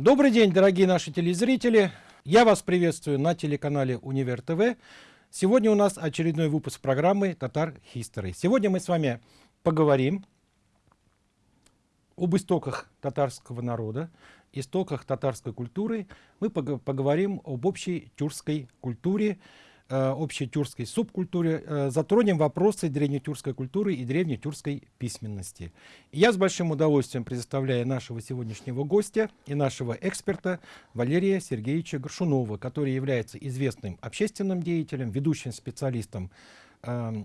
Добрый день, дорогие наши телезрители. Я вас приветствую на телеканале Универ ТВ. Сегодня у нас очередной выпуск программы Татар History. Сегодня мы с вами поговорим об истоках татарского народа, истоках татарской культуры. Мы поговорим об общей тюркской культуре, общей тюркской субкультуре, э, затронем вопросы древнетюркской культуры и древнетюркской письменности. Я с большим удовольствием предоставляю нашего сегодняшнего гостя и нашего эксперта Валерия Сергеевича Горшунова, который является известным общественным деятелем, ведущим специалистом э,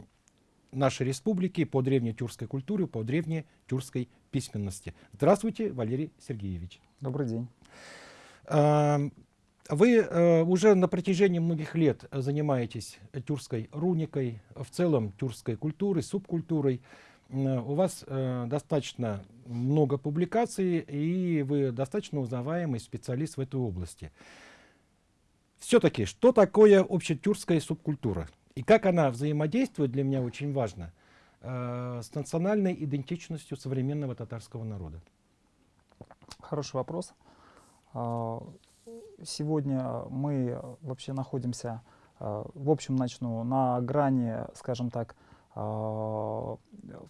нашей республики по древнетюркской культуре, по древнетюркской письменности. Здравствуйте, Валерий Сергеевич. Добрый день. Эм, вы э, уже на протяжении многих лет занимаетесь тюркской руникой, в целом тюркской культурой, субкультурой. Э, у вас э, достаточно много публикаций, и вы достаточно узнаваемый специалист в этой области. Все-таки, что такое общетюркская субкультура? И как она взаимодействует, для меня очень важно, э, с национальной идентичностью современного татарского народа? Хороший вопрос. А, сегодня мы вообще находимся, э, в общем, начну на грани, скажем так, э,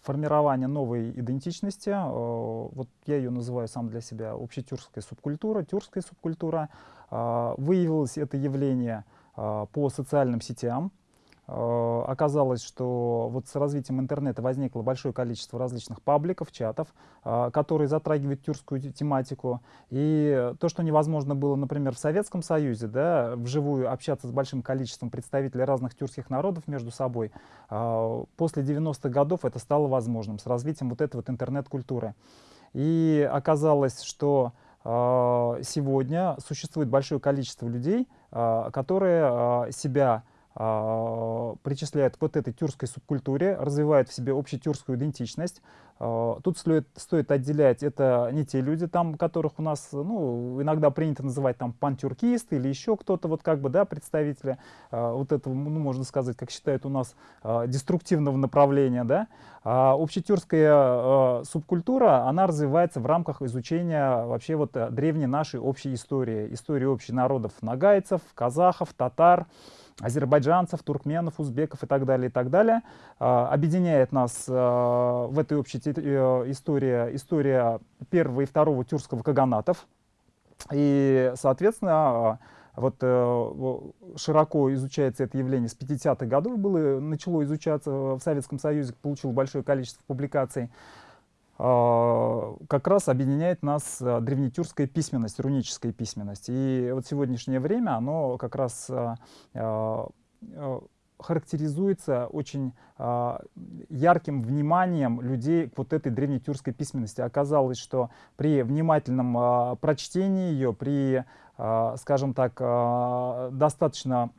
формирования новой идентичности. Вот я ее называю сам для себя общетюркская субкультура, тюркская субкультура. Выявилось это явление по социальным сетям, оказалось, что вот с развитием интернета возникло большое количество различных пабликов, чатов, э, которые затрагивают тюркскую тематику. И то, что невозможно было, например, в Советском Союзе, да, вживую общаться с большим количеством представителей разных тюркских народов между собой, э, после 90-х годов это стало возможным с развитием вот этой вот интернет-культуры. И оказалось, что сегодня существует большое количество людей, которые себя а, причисляют к вот этой тюркской субкультуре, развивают в себе общетюркскую идентичность. А, тут стоит, стоит отделять, это не те люди, там, которых у нас ну, иногда принято называть там пантюркисты или еще кто-то, вот как бы, да, представители а, вот этого, ну, можно сказать, как считают у нас, деструктивного направления, да. А общетюркская субкультура, она развивается в рамках изучения вообще вот древней нашей общей истории, истории общей народов нагайцев, казахов, татар, азербайджанцев, туркменов, узбеков и так далее, и так далее. А, объединяет нас а, в этой общей э, истории история первого и второго тюркского каганатов. И, соответственно, а, вот э, широко изучается это явление с 50-х годов, было, начало изучаться в Советском Союзе, получило большое количество публикаций. А, как раз объединяет нас а, древнетюркская письменность, руническая письменность. И вот сегодняшнее время оно как раз а, характеризуется очень ярким вниманием людей к вот этой древнетюркской письменности. Оказалось, что при внимательном прочтении ее, при, скажем так, достаточно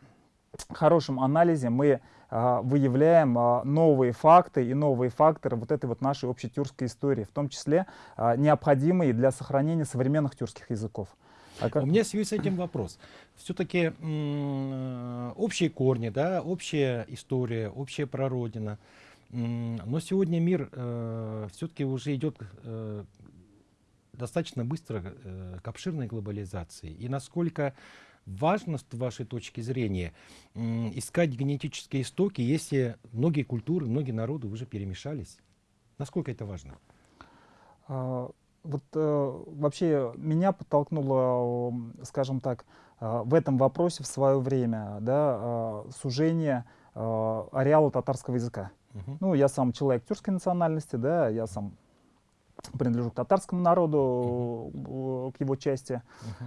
хорошем анализе мы выявляем а, новые факты и новые факторы вот этой вот нашей общей тюркской истории, в том числе а, необходимые для сохранения современных тюркских языков. А как... У меня в связи с этим вопрос. Все-таки э, общие корни, да, общая история, общая прародина. Но сегодня мир э, все-таки уже идет э, достаточно быстро э, к обширной глобализации. И насколько важно с вашей точки зрения искать генетические истоки, если многие культуры, многие народы уже перемешались? Насколько это важно? А, вот э, вообще меня подтолкнуло, скажем так, э, в этом вопросе в свое время да, э, сужение э, ареала татарского языка. Uh Ну, я сам человек тюркской национальности, да, я сам принадлежу к татарскому народу, uh -huh. к его части, uh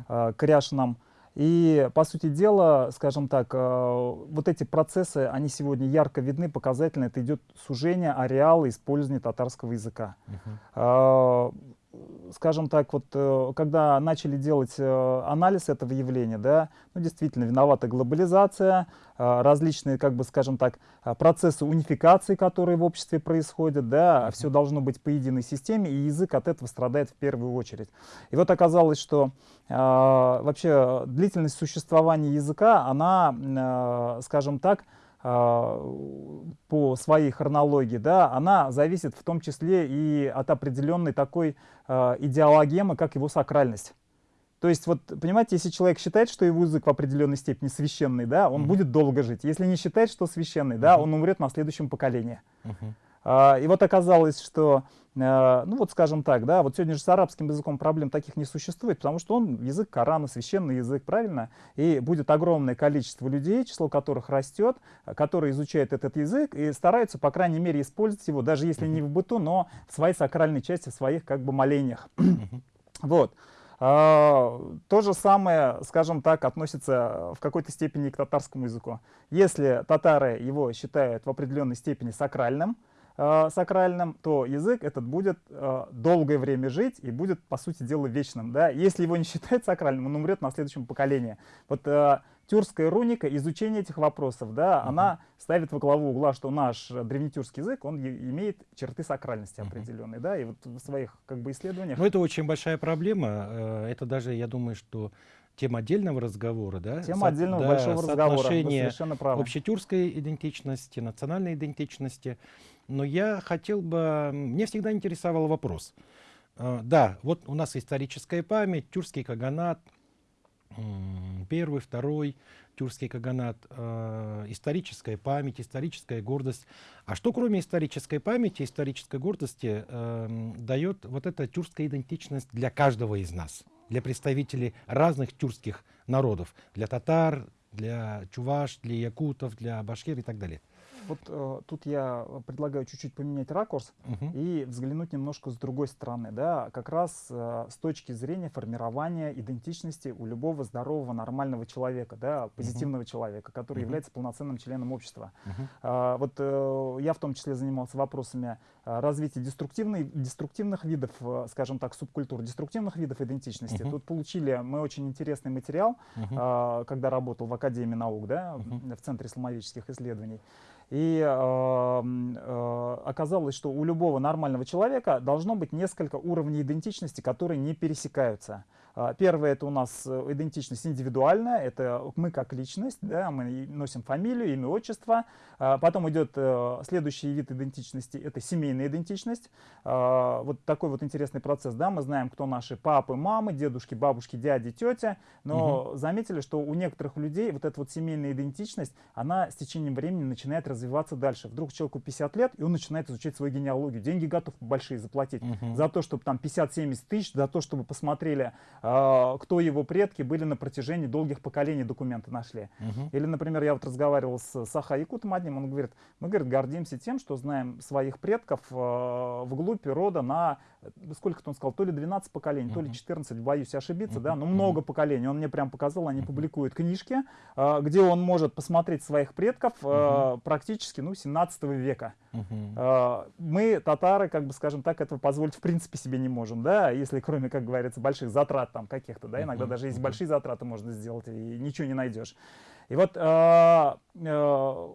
-huh. э, коряшинам. И, по сути дела, скажем так, э, вот эти процессы, они сегодня ярко видны, показательно. Это идет сужение ареала использования татарского языка. Uh -huh скажем так, вот э, когда начали делать э, анализ этого явления, да, ну действительно виновата глобализация, э, различные, как бы, скажем так, процессы унификации, которые в обществе происходят, да, все должно быть по единой системе, и язык от этого страдает в первую очередь. И вот оказалось, что вообще длительность существования языка, она, скажем так, по своей хронологии, да, она зависит в том числе и от определенной такой а, идеологемы, как его сакральность. То есть, вот, понимаете, если человек считает, что его язык в определенной степени священный, да, он mm -hmm. будет долго жить. Если не считает, что священный, да, mm -hmm. он умрет на следующем поколении. Mm -hmm. а, и вот оказалось, что Э, ну вот скажем так, да, вот сегодня же с арабским языком проблем таких не существует, потому что он язык Корана, священный язык, правильно? И будет огромное количество людей, число которых растет, которые изучают этот язык и стараются, по крайней мере, использовать его, даже если не в быту, но в своей сакральной части, в своих как бы молениях. Вот. А, то же самое, скажем так, относится в какой-то степени к татарскому языку. Если татары его считают в определенной степени сакральным, э, сакральным, то язык этот будет э, долгое время жить и будет, по сути дела, вечным. Да? Если его не считать сакральным, он умрет на следующем поколении. Вот э, тюркская руника, изучение этих вопросов, да, -huh. она ставит во главу угла, что наш древнетюркский язык, он имеет черты сакральности определенные, да, и вот в своих как бы исследованиях... Ну, это очень большая проблема, это даже, я думаю, что тема отдельного разговора, да? Тема Со отдельного да, большого разговора, соотношение общетюркской идентичности, национальной идентичности. Но я хотел бы, мне всегда интересовал вопрос. А, да, вот у нас историческая память, тюркский каганат, первый, второй, тюркский каганат, э, историческая память, историческая гордость. А что кроме исторической памяти, исторической гордости э, дает вот эта тюркская идентичность для каждого из нас, для представителей разных тюркских народов, для татар, для чуваш, для якутов, для башкир и так далее? Вот э, тут я предлагаю чуть-чуть поменять ракурс угу. и взглянуть немножко с другой стороны, да, как раз э, с точки зрения формирования идентичности у любого здорового нормального человека, да, позитивного угу. человека, который угу. является полноценным членом общества. Угу. А, вот э, я в том числе занимался вопросами э, развития деструктивных, деструктивных видов, э, скажем так, субкультур, деструктивных видов идентичности. Угу. Тут получили мы очень интересный материал, угу. э, когда работал в Академии наук, да, угу. в Центре исламовических исследований. И э, э, оказалось, что у любого нормального человека должно быть несколько уровней идентичности, которые не пересекаются. А, первое это у нас э, идентичность индивидуальная, это мы как личность, да, мы носим фамилию, имя, отчество. А, потом идет э, следующий вид идентичности, это семейная идентичность. А, вот такой вот интересный процесс, да, мы знаем, кто наши папы, мамы, дедушки, бабушки, дяди, тетя, но угу. заметили, что у некоторых людей вот эта вот семейная идентичность, она с течением времени начинает развиваться дальше. Вдруг человеку 50 лет, и он начинает изучать свою генеалогию. Деньги готов большие заплатить угу. за то, чтобы там 50-70 тысяч, за то, чтобы посмотрели кто его предки были на протяжении долгих поколений документы нашли. Угу. Или, например, я вот разговаривал с Саха Якутом одним, он говорит, мы, говорит, гордимся тем, что знаем своих предков э, вглубь рода на, сколько-то он сказал, то ли 12 поколений, угу. то ли 14, боюсь ошибиться, угу. да, но много угу. поколений. Он мне прям показал, они публикуют книжки, э, где он может посмотреть своих предков угу. практически, ну, 17 века. Угу. Мы, татары, как бы, скажем так, этого позволить в принципе себе не можем, да, если кроме, как говорится, больших затрат там каких-то, да, иногда даже есть большие затраты можно сделать и ничего не найдешь. И вот э, э,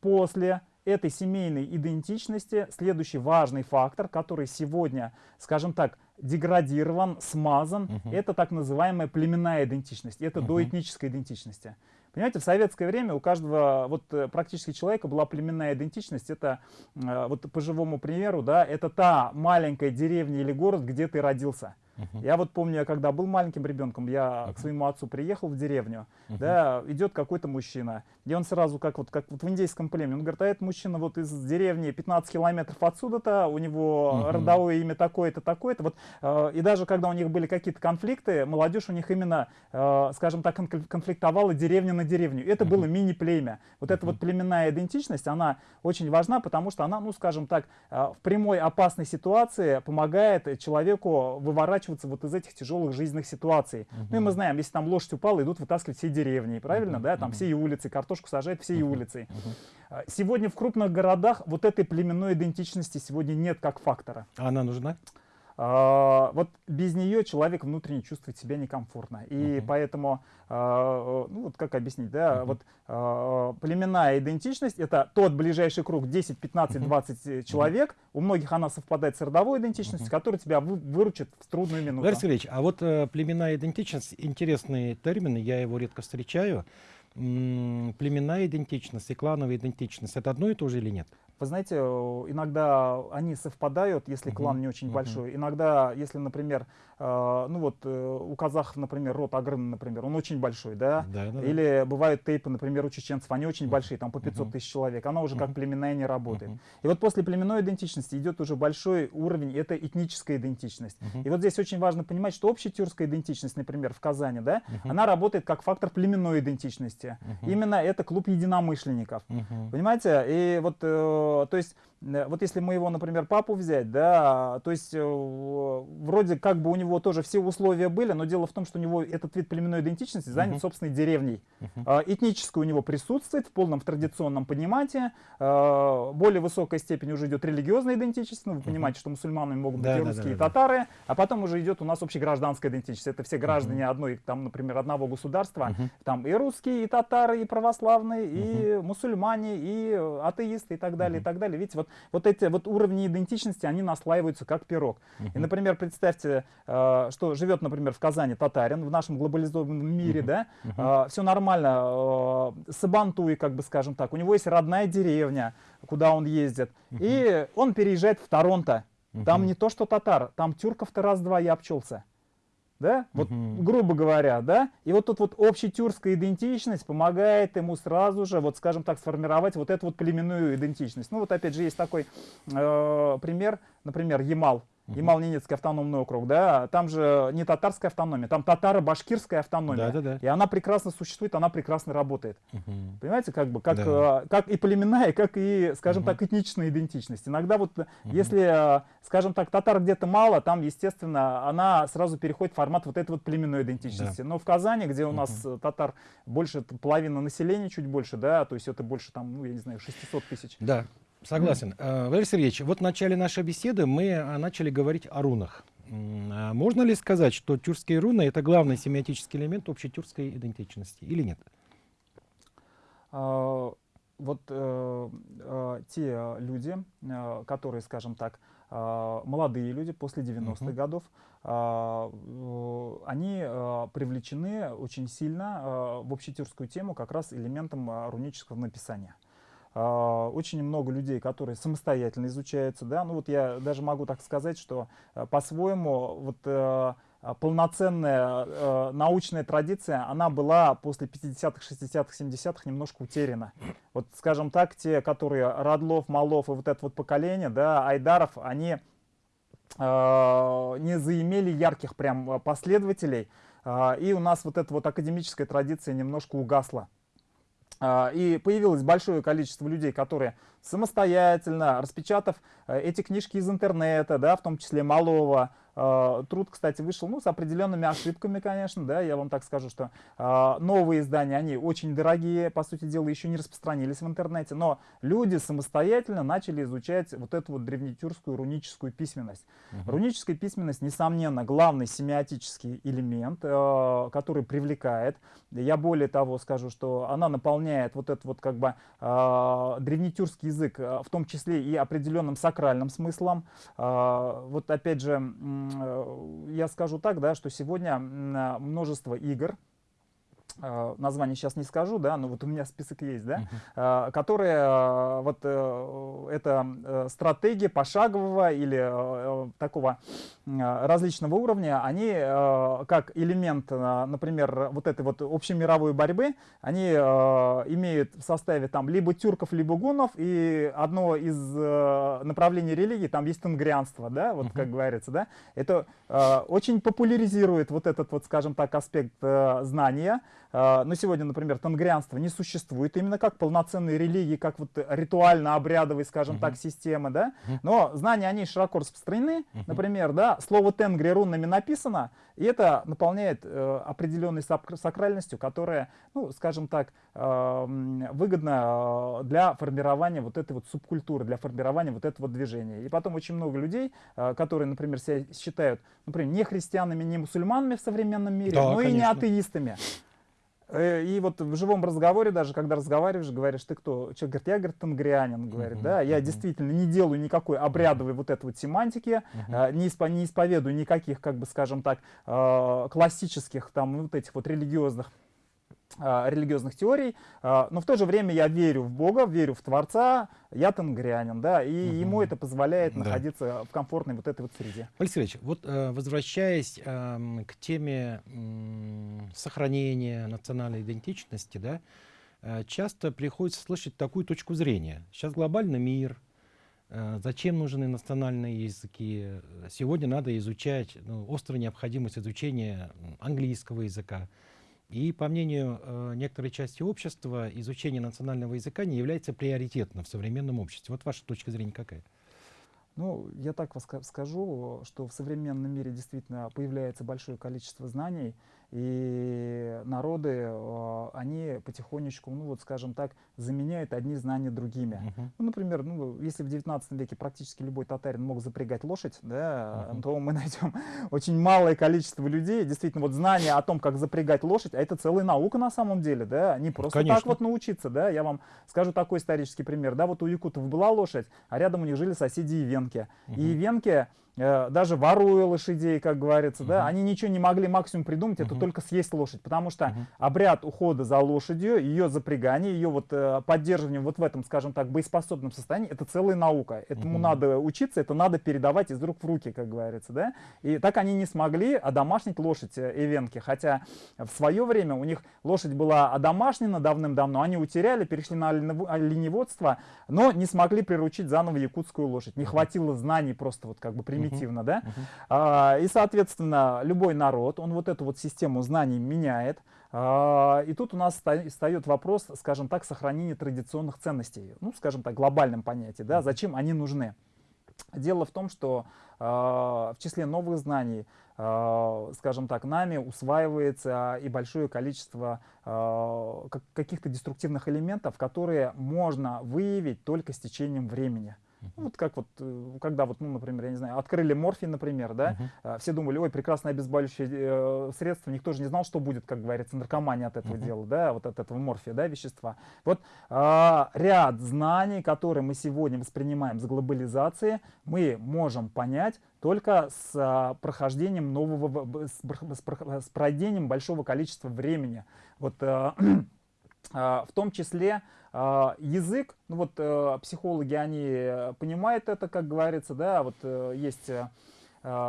после этой семейной идентичности следующий важный фактор, который сегодня, скажем так, деградирован, смазан, угу. это так называемая племенная идентичность, это угу. доэтническая идентичность. Понимаете, в советское время у каждого вот э, практически человека была племенная идентичность. Это э, вот по живому примеру, да, это та маленькая деревня или город, где ты родился. Uh-huh. Я вот помню, я когда был маленьким ребенком, я uh-huh. к своему отцу приехал в деревню, uh-huh. да, идет какой-то мужчина, и он сразу, как вот, как вот в индейском племени, он говорит, а этот мужчина вот из деревни 15 километров отсюда-то, у него uh-huh. родовое имя такое-то, такое-то, вот, э, и даже когда у них были какие-то конфликты, молодежь у них именно, э, скажем так, конфликтовала деревня на деревню, это uh-huh. было мини-племя. Вот uh-huh. эта вот племенная идентичность, она очень важна, потому что она, ну, скажем так, э, в прямой опасной ситуации помогает человеку выворачивать выворачиваться вот из этих тяжелых жизненных ситуаций. Угу. Ну и мы знаем, если там лошадь упала, идут вытаскивать все деревни, правильно, угу. да, там угу. все и улицы, картошку сажают все и улицы. Угу. Сегодня в крупных городах вот этой племенной идентичности сегодня нет как фактора. А она нужна? А, вот без нее человек внутренне чувствует себя некомфортно. И uh -huh. поэтому, а, ну вот как объяснить, да, uh -huh. вот а, племенная идентичность это тот ближайший круг 10, 15, 20 uh -huh. человек. У многих она совпадает с родовой идентичностью, которая тебя вы, выручит в трудную минуту. Валерий Сергеевич, а вот э, племенная идентичность, интересный термин, я его редко встречаю. племенная идентичность и клановая идентичность, это одно и то же или нет? Вы знаете, иногда они совпадают, если клан не очень большой. Иногда, если, например, э, ну вот э, у казахов, например, род Агрын, например, он очень большой, да? Да, да, Или бывают тейпы, например, у чеченцев, они очень большие, там по 500 тысяч человек. Она уже как племенная не работает. И вот после племенной идентичности идет уже большой уровень, это этническая идентичность. И вот здесь очень важно понимать, что общая тюркская идентичность, например, в Казани, да, она работает как фактор племенной идентичности. Именно это клуб единомышленников. Понимаете? И вот э, то есть, вот если мы его, например, папу взять, да, то есть, э, вроде как бы у него тоже все условия были, но дело в том, что у него этот вид племенной идентичности занят uh-huh. собственной деревней. Uh-huh. Этническое у него присутствует в полном в традиционном понимании. А, более высокая степень уже идет религиозная идентичность. Ну, вы понимаете, uh-huh. что мусульманами могут быть да, и русские, да, да, и татары. А потом уже идет у нас общегражданская идентичность. Это все граждане uh-huh. одной, там, например, одного государства. Uh-huh. Там и русские, и татары, и православные, uh-huh. и мусульмане, и атеисты, и так далее, uh-huh. и так далее. Видите, вот, вот эти вот уровни идентичности, они наслаиваются как пирог. Uh-huh. И, например, представьте, э, что живет, например, в Казани татарин, в нашем глобализованном мире, uh-huh. да, uh-huh. все нормально, э, Сабантуй, как бы скажем так, у него есть родная деревня, куда он ездит, uh-huh. и он переезжает в Торонто. Там не то, что татар, там тюрков-то раз-два я обчелся да, вот угу. грубо говоря, да, и вот тут вот общетюркская идентичность помогает ему сразу же, вот скажем так, сформировать вот эту вот племенную идентичность. Ну вот опять же есть такой э, пример, например, Ямал, Ямал-Ненецкий автономный округ, да, там же не татарская автономия, там татаро-башкирская автономия. Да, да, да. И она прекрасно существует, она прекрасно работает. Угу. Понимаете, как бы, как, да. Э, как и племенная, как и, скажем угу. так, этничная идентичность. Иногда вот, угу. если, э, скажем так, татар где-то мало, там, естественно, она сразу переходит в формат вот этой вот племенной идентичности. Да. Но в Казани, где у нас угу. татар больше половины населения, чуть больше, да, то есть это больше там, ну, я не знаю, 600 тысяч. Да. Согласен. Mm. Валерий Сергеевич, вот в начале нашей беседы мы а, начали говорить о рунах. А можно ли сказать, что тюркские руны — это главный семиотический элемент общей тюркской идентичности или нет? А, вот э, э, те люди, э, которые, скажем так, э, молодые люди после 90-х uh -huh. годов, э, они э, привлечены очень сильно э, в общетюркскую тему как раз элементом э, рунического написания. А, очень много людей, которые самостоятельно изучаются, да, ну вот я даже могу так сказать, что э, по-своему вот э, полноценная э, научная традиция, она была после 50-х, 60-х, 70-х немножко утеряна. Вот, скажем так, те, которые Радлов, Малов и вот это вот поколение, да, Айдаров, они не заимели ярких прям последователей, и у нас вот эта вот академическая традиция немножко угасла. А, и появилось большое количество людей, которые самостоятельно, распечатав э, эти книжки из интернета, да, в том числе Малова, а, труд, кстати, вышел ну, с определенными ошибками, конечно, да, я вам так скажу, что э, новые издания, они очень дорогие, по сути дела, еще не распространились в интернете, но люди самостоятельно начали изучать вот эту вот древнетюркскую руническую письменность. Угу. Руническая письменность, несомненно, главный семиотический элемент, э, который привлекает. Я более того скажу, что она наполняет вот этот вот как бы э, древнетюркский язык, в том числе и определенным сакральным смыслом. Э, вот опять же, Э, я скажу так, да, что сегодня множество игр, Э, название сейчас не скажу, да, но вот у меня список есть, да, uh-huh. которые, э, вот это стратегия пошагового или такого различного уровня, они как элемент, например, вот этой вот общемировой борьбы, они имеют в составе там либо тюрков, либо гунов, и одно из направлений религии, там есть тенгрианство, да, вот uh-huh. как говорится, да, это очень популяризирует вот этот вот, скажем так, аспект знания, а, но сегодня, например, тангрианство не существует именно как полноценной религии, как вот ритуально-обрядовой, скажем uh-huh. так, системы, да. Uh-huh. Но знания, они широко распространены. Uh-huh. Например, да, слово тенгри рунами написано, и это наполняет э, определенной сакральностью, которая, ну, скажем так, э, выгодна э, для формирования вот этой вот субкультуры, для формирования вот этого движения. И потом очень много людей, э, которые, например, себя считают, например, не христианами, не мусульманами в современном мире, да, но конечно. и не атеистами. Э, и вот в живом разговоре, даже когда разговариваешь, говоришь, ты кто? Человек говорит, я, говорит, тангрианин, говорит, uh -huh, да, я uh -huh. действительно не делаю никакой обрядовой вот этой вот семантики, uh -huh. не, испо не исповедую никаких, как бы, скажем так, э, классических там вот этих вот религиозных религиозных теорий, но в то же время я верю в Бога, верю в Творца, я тенгрянин, да, и угу. ему это позволяет да. находиться в комфортной вот этой вот среде. Алексей Ильич, вот э, возвращаясь э, к теме э, сохранения национальной идентичности, да, э, часто приходится слышать такую точку зрения. Сейчас глобальный мир, э, зачем нужны национальные языки? Сегодня надо изучать, ну, острая необходимость изучения английского языка. И, по мнению э, некоторой части общества, изучение национального языка не является приоритетным в современном обществе. Вот ваша точка зрения какая? Ну, я так скажу, что в современном мире действительно появляется большое количество знаний, и народы, а, они потихонечку, ну вот скажем так, заменяют одни знания другими. Uh -huh. Ну, например, ну, если в 19 веке практически любой татарин мог запрягать лошадь, да, uh -huh. то мы найдем очень малое количество людей, действительно, вот знания о том, как запрягать лошадь, а это целая наука на самом деле, да, не просто Конечно. так вот научиться, да, я вам скажу такой исторический пример, да, вот у якутов была лошадь, а рядом у них жили соседи и венки, uh -huh. и венки Э, даже воруя лошадей, как говорится, -huh. да, они ничего не могли максимум придумать, -huh. это только съесть лошадь, потому что -huh. обряд ухода за лошадью, ее запрягание, ее вот э, поддерживание вот в этом, скажем так, боеспособном состоянии, это целая наука. Этому -huh. надо учиться, это надо передавать из рук в руки, как говорится, да. И так они не смогли одомашнить лошадь Эвенки, хотя в свое время у них лошадь была одомашнена давным-давно, они утеряли, перешли на оленеводство, но не смогли приручить заново якутскую лошадь. Не хватило знаний просто вот как бы примитивно примитивно, да? А, и, соответственно, любой народ, он вот эту вот систему знаний меняет. А, и тут у нас встает вопрос, скажем так, сохранения традиционных ценностей, ну, скажем так, глобальном понятии, да, зачем они нужны. Дело в том, что э, в числе новых знаний, э, скажем так, нами усваивается и большое количество э, каких-то деструктивных элементов, которые можно выявить только с течением времени. Ну, вот как вот, э, когда вот, ну, например, я не знаю, открыли морфин, например, да, uh-huh. все думали, ой, прекрасное обезболивающее э, средство, никто же не знал, что будет, как говорится, наркомания от этого uh-huh. дела, да, вот от этого морфия, да, вещества. Вот э, ряд знаний, которые мы сегодня воспринимаем с глобализацией, мы можем понять только с а, прохождением нового, с, с, с пройдением большого количества времени. Вот э, э, в том числе а, язык, ну вот э, психологи, они э, понимают это, как говорится, да, вот э, есть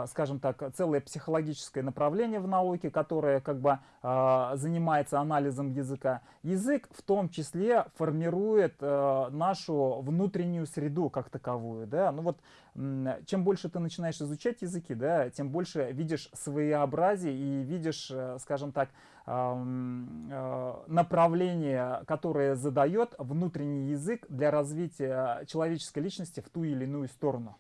скажем так, целое психологическое направление в науке, которое как бы занимается анализом языка. Язык в том числе формирует нашу внутреннюю среду как таковую. Да? Ну вот, чем больше ты начинаешь изучать языки, да, тем больше видишь своеобразие и видишь, скажем так, Э, направление, которое задает внутренний язык для развития человеческой личности в ту или иную сторону.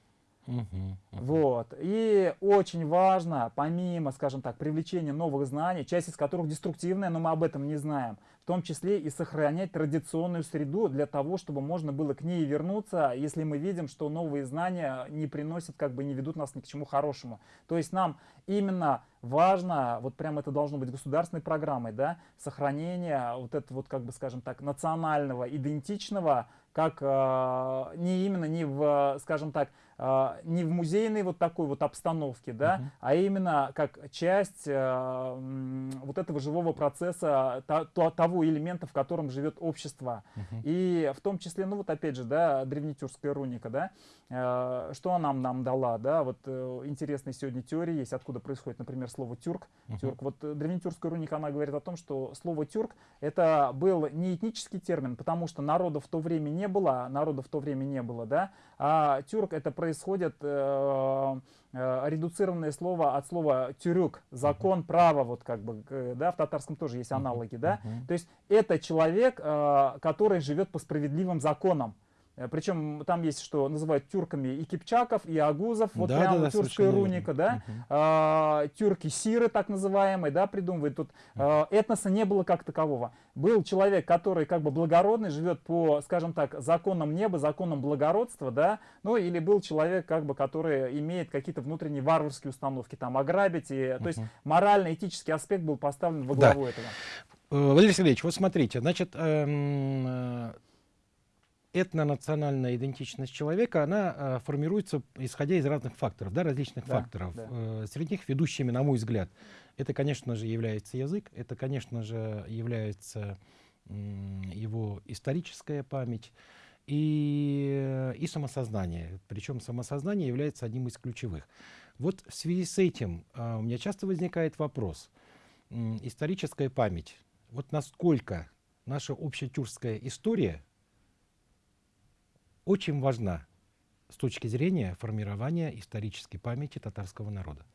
Uh -huh. Вот. И очень важно, помимо, скажем так, привлечения новых знаний, часть из которых деструктивная, но мы об этом не знаем, том числе и сохранять традиционную среду для того, чтобы можно было к ней вернуться, если мы видим, что новые знания не приносят, как бы не ведут нас ни к чему хорошему. То есть нам именно важно, вот прям это должно быть государственной программой, да, сохранение вот этого вот, как бы, скажем так, национального, идентичного, как э, не именно не в, скажем так, э, не в музейной вот такой вот обстановке, да, uh -huh. а именно как часть э, вот этого живого процесса, то, то, того элемента, в котором живет общество. -huh. И в том числе, ну вот опять же, да, древнетюркская руника, да, э, что она нам, дала, да, вот э, интересные сегодня теории есть, откуда происходит, например, слово тюрк. -huh. тюрк. Вот э, древнетюркская руника, она говорит о том, что слово тюрк это был не этнический термин, потому что народов в то время не было, народов в то время не было, да, а тюрк это происходит э, редуцированное слово от слова тюрюк, закон, uh -huh. право, вот как бы, э, да, в татарском тоже есть аналоги, uh -huh. да, uh -huh. то есть это человек, э, который живет по справедливым законам. Э, Причем там есть, что называют тюрками и кипчаков, и агузов, вот да, прямо да, тюркская руника, да, угу. а, тюрки-сиры так называемые, да, придумывают. Тут а, этноса не было как такового. Был человек, который как бы благородный, живет по, скажем так, законам неба, законам благородства, да, ну или был человек, как бы, который имеет какие-то внутренние варварские установки, там, ограбить, и, угу. то есть морально-этический аспект был поставлен во главу да. этого. Э, Валерий Сергеевич, вот смотрите, значит, эм, этнонациональная идентичность человека, она э, формируется исходя из разных факторов, да, различных Да, факторов. да. Э, среди них ведущими, на мой взгляд, это, конечно же, является язык, это, конечно же, является м, его историческая память и, э, и самосознание. Причем самосознание является одним из ключевых. Вот в связи с этим а, у меня часто возникает вопрос. М, Историческая память. Вот насколько наша общетюркская история очень важна с точки зрения формирования исторической памяти татарского народа.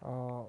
А,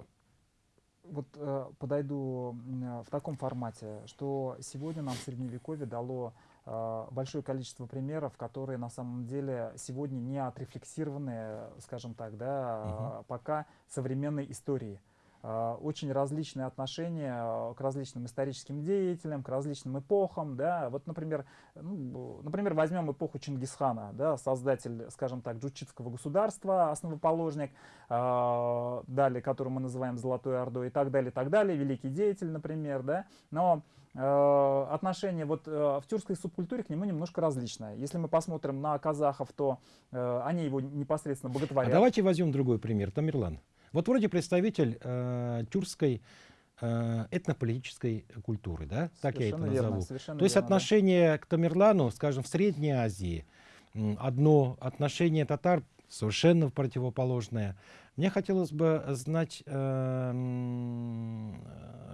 Вот э, подойду э, в таком формате, что сегодня нам средневековье дало а, большое количество примеров, которые на самом деле сегодня не отрефлексированы, скажем так, да, а, пока современной истории. А, Очень различные отношения а, к различным историческим деятелям, к различным эпохам, да. Вот, например, ну, например, возьмем эпоху Чингисхана, да, создатель, скажем так, джучитского государства, основоположник, а, далее, который мы называем Золотой Ордой и так далее, и так далее, великий деятель, например, да. Но э, отношение вот э, в тюркской субкультуре к нему немножко различное. Если мы посмотрим на казахов, то э, они его непосредственно А боготворят. давайте возьмем другой пример. Тамерлан. Вот вроде представитель э, тюркской э, этнополитической культуры, да? Так я это верно, назову. совершенно То есть верно, да. отношение к Тамерлану, скажем, в Средней Азии одно, отношение татар совершенно противоположное. Мне хотелось бы знать э,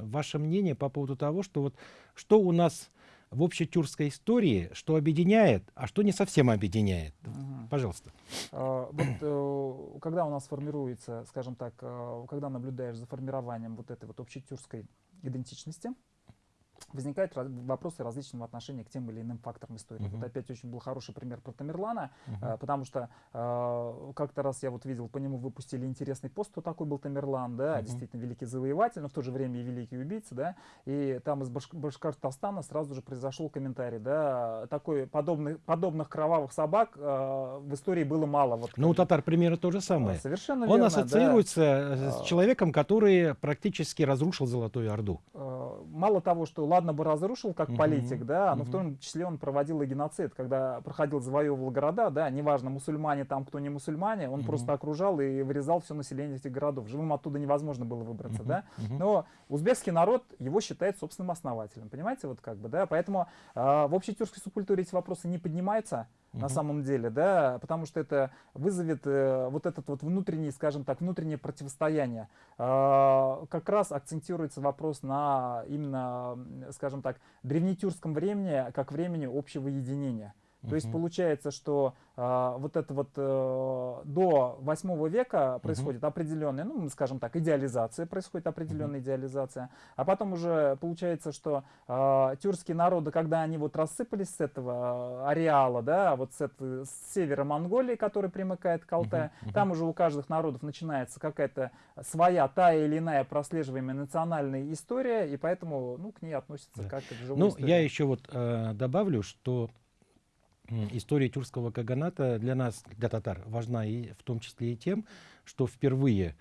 ваше мнение по поводу того, что вот что у нас в общетюркской истории, что объединяет, а что не совсем объединяет. Мгм. Пожалуйста. А, Вот э, когда у нас формируется, скажем так, э, когда наблюдаешь за формированием вот этой вот общетюркской идентичности, возникают вопросы различного отношения к тем или иным факторам истории. Мгм. Вот опять очень был хороший пример про Тамерлана, Мгм. э, потому что э, как-то раз я вот видел, по нему выпустили интересный пост, кто такой был Тамерлан, да, Мгм. действительно великий завоеватель, но в то же время и великий убийца, да, и там из Башк- Башкортостана сразу же произошел комментарий, да, такой подобных, подобных кровавых собак э, в истории было мало. Вот, Ну, у татар примерно то же а, самое. Совершенно Он верно, да. ассоциируется э, с А. человеком, который практически разрушил Золотую Орду. Э, мало того, что ладно бы разрушил как Мгм, политик, да, но в том числе он проводил и геноцид, когда проходил, завоевывал города, да, неважно, мусульмане там, кто не мусульмане, он Мгм. просто окружал и вырезал все население этих городов. Живым оттуда невозможно было выбраться, Мгм, да. мгм. Но узбекский народ его считает собственным основателем, понимаете, вот как бы, да, поэтому э, в общетюркской субкультуре эти вопросы не поднимаются, на Мгм. самом деле, да, потому что это вызовет э, вот этот вот внутренний, скажем так, внутреннее противостояние. А, как раз акцентируется вопрос на именно, скажем так, древнетюркском времени, как времени общего единения. То есть получается, что а, вот это вот э, до 8 века происходит определенная, ну, скажем так, идеализация, происходит определенная идеализация, а потом уже получается, что а, тюркские народы, когда они вот рассыпались с этого а, ареала, да, вот с, этой- с севера Монголии, который примыкает к Алтаю, мгм. там уже у каждых народов начинается какая-то своя, та или иная прослеживаемая национальная история, и поэтому, ну, к ней относятся Да. как к живой Ну, истории. я еще вот э, добавлю, что история тюркского каганата для нас, для татар, важна и в том числе и тем, что впервые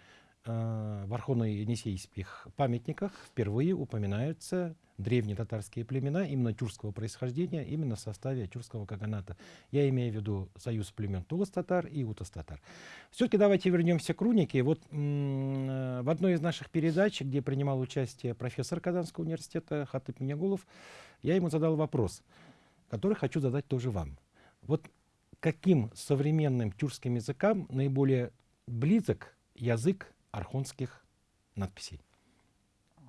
э, в архоно-енисейских памятниках впервые упоминаются древние татарские племена именно тюркского происхождения, именно в составе тюркского каганата. Я имею в виду союз племен Тулас-татар и Утас-татар. Все-таки давайте вернемся к рунике. Вот э, в одной из наших передач, где принимал участие профессор Казанского университета Хатып Минягулов, я ему задал вопрос, который хочу задать тоже вам. Вот каким современным тюркским языкам наиболее близок язык архонских надписей?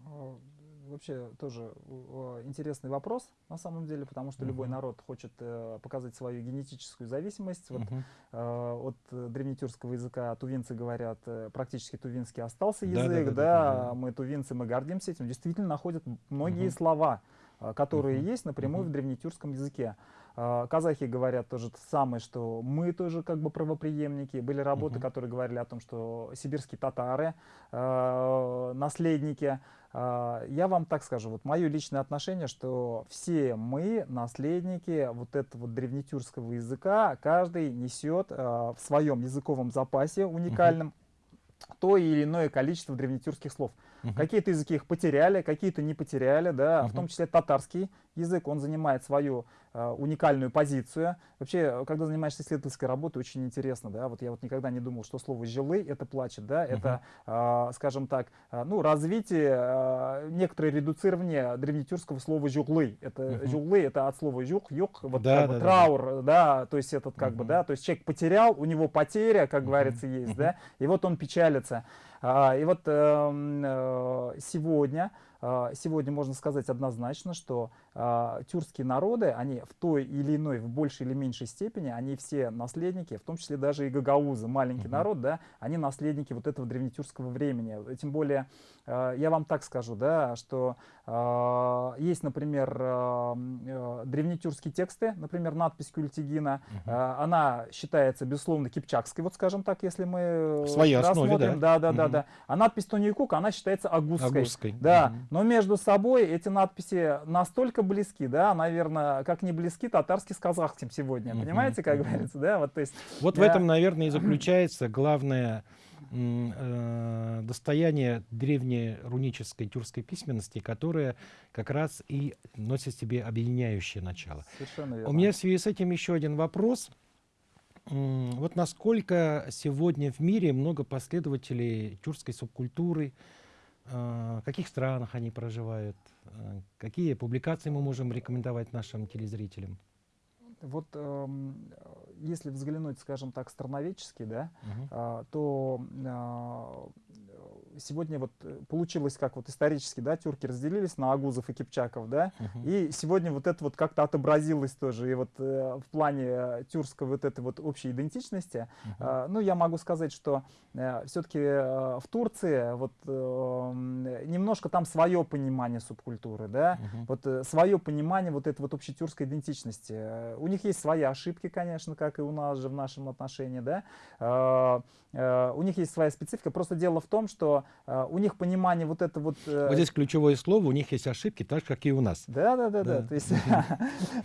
А, Вообще тоже э, интересный вопрос на самом деле, потому что любой Мгм. народ хочет э, показать свою генетическую зависимость. Вот, Мгм. э, от э, древнетюркского языка тувинцы говорят, э, практически тувинский остался Да, да, язык, да, да, да, да. мы тувинцы, мы гордимся этим. Действительно находят многие Мгм. слова, э, которые Мгм. есть напрямую Мгм. в древнетюркском языке. А, Казахи говорят то же самое, что мы тоже как бы правопреемники. Были работы, Мгм. которые говорили о том, что сибирские татары э, наследники. А, Я вам так скажу, вот мое личное отношение, что все мы наследники вот этого древнетюркского языка, каждый несет э, в своем языковом запасе уникальном то или иное количество древнетюркских слов. Угу. Какие-то языки их потеряли, какие-то не потеряли, да, угу. в том числе татарский язык, он занимает свою э, уникальную позицию. Вообще, когда занимаешься исследовательской работой, очень интересно, да, вот я вот никогда не думал, что слово «жилы» — это плачет, да, угу. это, э, скажем так, э, ну, развитие, э, некоторое редуцирование древнетюркского слова «жуглы». Это угу. «жуглы» — это от слова «жук», «юк», вот да, как да, бы, траур, да. да, то есть этот как угу. бы, да, то есть человек потерял, у него потеря, как угу. говорится, есть, угу. да, и вот он печалится. А, и вот эм, э, сегодня сегодня можно сказать однозначно, что э, тюркские народы, они в той или иной, в большей или меньшей степени, они все наследники, в том числе даже и гагаузы, маленький uh -huh. народ, да, они наследники вот этого древнетюркского времени. Тем более, э, я вам так скажу, да, что есть, например, древнетюркские тексты, например, надпись Культигина, uh -huh. э, она считается, безусловно, кипчакской, вот скажем так, если мы в своей основе, да? Да, да, uh -huh. да, да. А надпись Тониюкук, она считается агузской. агузской. Да, uh -huh. Но между собой эти надписи настолько близки, да, наверное, как не близки татарский с казахским сегодня. Mm -hmm. Понимаете, как говорится, да? Вот, то есть, вот я... в этом, наверное, и заключается главное э, достояние древней рунической тюркской письменности, которая как раз и носит в себе объединяющее начало. Совершенно верно. У меня в связи с этим еще один вопрос. Вот насколько сегодня в мире много последователей тюркской субкультуры, в каких странах они проживают, э, какие публикации мы можем рекомендовать нашим телезрителям? Вот э, если взглянуть, скажем так, страноведчески, да, угу. э, то сегодня вот получилось, как вот исторически, да, тюрки разделились на агузов и кипчаков, да, угу. и сегодня вот это вот как-то отобразилось тоже, и вот э, в плане тюркской вот этой вот общей идентичности, угу. э, ну, я могу сказать, что э, все-таки э, в Турции вот э, немножко там свое понимание субкультуры, да, угу. вот э, свое понимание вот этой вот общей тюркской идентичности. У них есть свои ошибки, конечно, как и у нас же в нашем отношении, да. Э, э, у них есть своя специфика. Просто дело в том, что э, у них понимание вот это вот... Вот здесь ключевое слово, у них есть ошибки, так же, как и у нас. Да, да, да, да. То есть,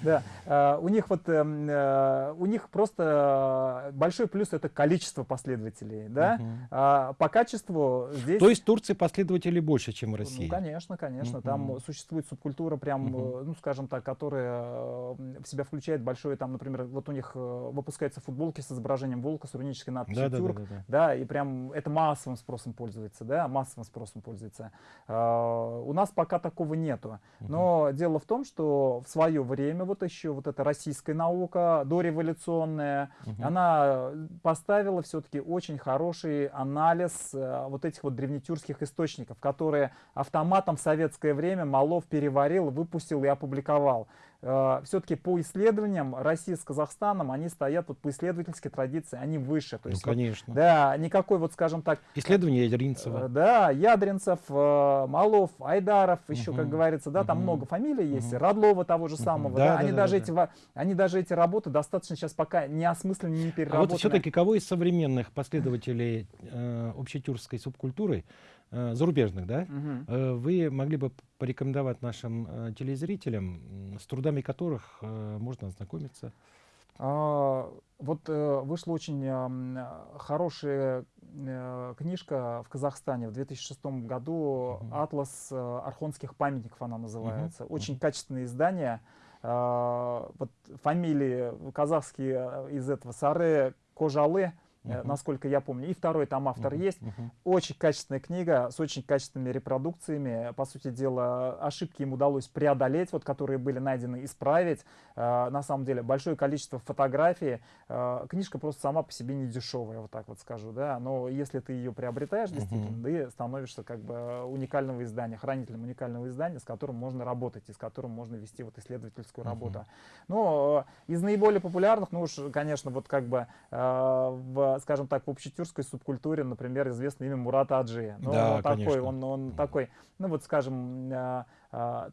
да, у них вот, у них просто большой плюс это количество последователей, да. А по качеству здесь... То есть Турции последователей больше, чем в России? Ну, конечно, конечно. Там существует субкультура прям, ну, скажем так, которая в себя включает большое, там, например, вот у них э, выпускаются футболки с изображением волка с рунической надписью «Тюрк», да, и прям это массовым спросом пользуется, да, массовым спросом пользуется. Uh, у нас пока такого нету. Но угу. дело в том, что в свое время вот еще вот эта российская наука дореволюционная, угу. она поставила все-таки очень хороший анализ uh, вот этих вот древнетюркских источников, которые автоматом в советское время Малов переварил, выпустил и опубликовал. Э, все-таки по исследованиям России с Казахстаном, они стоят вот по исследовательской традиции, они выше. То ну, есть, конечно. Вот, да, никакой вот, скажем так... Исследования Ядринцева. Э, да, Ядринцев, э, Малов, Айдаров, еще, угу. как говорится, да, там угу. много фамилий есть, угу. Радлова того же самого, да, да, они, да, даже да, эти, они даже эти работы достаточно сейчас пока не осмыслены, не переработаны. А вот все-таки кого из современных последователей э, общетюркской субкультуры зарубежных, да, угу. вы могли бы порекомендовать нашим э, телезрителям, с трудами которых можно ознакомиться? А, вот вышла очень хорошая книжка в Казахстане в 2006 году, угу. «Атлас архонских памятников» она называется. Угу. Очень качественное издание. А, вот фамилии казахские из этого Сары Кожалы, Uh -huh. насколько я помню. И второй там автор uh -huh. есть. Uh -huh. Очень качественная книга с очень качественными репродукциями. По сути дела, ошибки им удалось преодолеть, вот, которые были найдены, исправить. Э, на самом деле, большое количество фотографий. Э, книжка просто сама по себе не дешевая, вот так вот скажу. Да? Но если ты ее приобретаешь, действительно, ты становишься как бы уникального издания, хранителем уникального издания, с которым можно работать и с которым можно вести вот исследовательскую работу. Но э, из наиболее популярных, ну уж, конечно, вот как бы э, в скажем так, в общетюркской субкультуре, например, известно имя Мурата Аджи. Ну, да, он такой, он, он такой, ну вот скажем, а,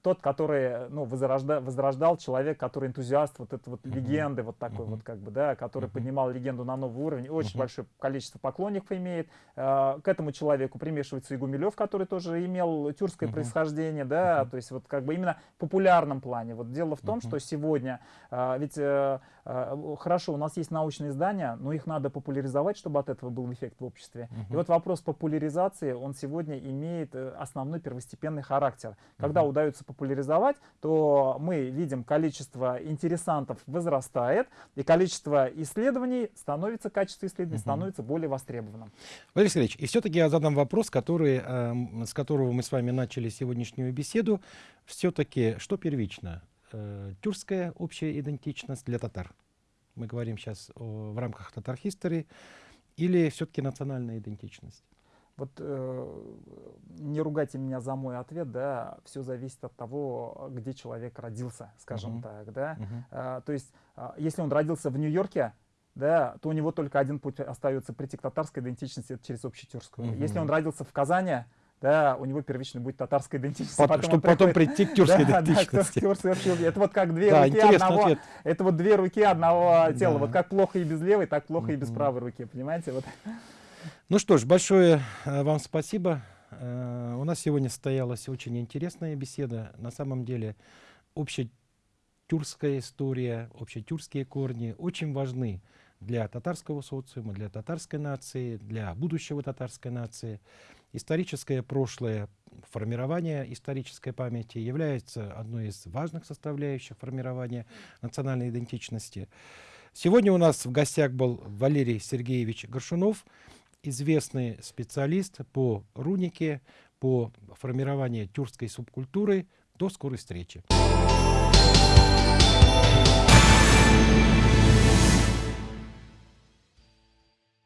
тот, который ну, возрожда, возрождал человек, который энтузиаст вот этой вот uh -huh. легенды, вот такой uh -huh. вот как бы, да, который uh -huh. поднимал легенду на новый уровень, очень uh -huh. большое количество поклонников имеет. А, к этому человеку примешивается и Гумилев, который тоже имел тюркское uh -huh. происхождение, да, uh -huh. то есть вот как бы именно в популярном плане. Вот дело в том, uh -huh. что сегодня, а, ведь э, хорошо, у нас есть научные издания, но их надо популяризовать, чтобы от этого был эффект в обществе. Мгм. И вот вопрос популяризации, он сегодня имеет э, основной первостепенный характер. Когда. Удается популяризовать, то мы видим количество интересантов возрастает, и количество исследований становится, качество исследований Мгм. становится более востребованным. Валерий Сергеевич, и все-таки я задам вопрос, который, эм, с которого мы с вами начали сегодняшнюю беседу. Все-таки что первично? Э, Тюркская общая идентичность для татар? Мы говорим сейчас в рамках татар history или все-таки национальная идентичность? Вот э, не ругайте меня за мой ответ, да, все зависит от того, где человек родился, скажем Мгм. так, да. Мгм. А, то есть, а, если он родился в Нью-Йорке, да, то у него только один путь остается прийти к татарской идентичности, это через общетюркскую. Мгм. Если он родился в Казани, да, у него первично будет татарская идентичность. Пот- потом чтобы потом приходит- прийти к тюркской Да, да, идентичности. к тюркской вообще. Это вот как две Да, руки одного, ответ. это вот две руки одного тела. Да. Вот как плохо и без левой, так плохо и без правой руки, понимаете? Вот. Ну что ж, большое э, вам спасибо. Э, У нас сегодня состоялась очень интересная беседа. На самом деле общетюркская история, общетюркские корни очень важны для татарского социума, для татарской нации, для будущего татарской нации. Историческое прошлое, формирование исторической памяти является одной из важных составляющих формирования национальной идентичности. Сегодня у нас в гостях был Валерий Сергеевич Горшунов, известный специалист по рунике, по формированию тюркской субкультуры. До скорой встречи.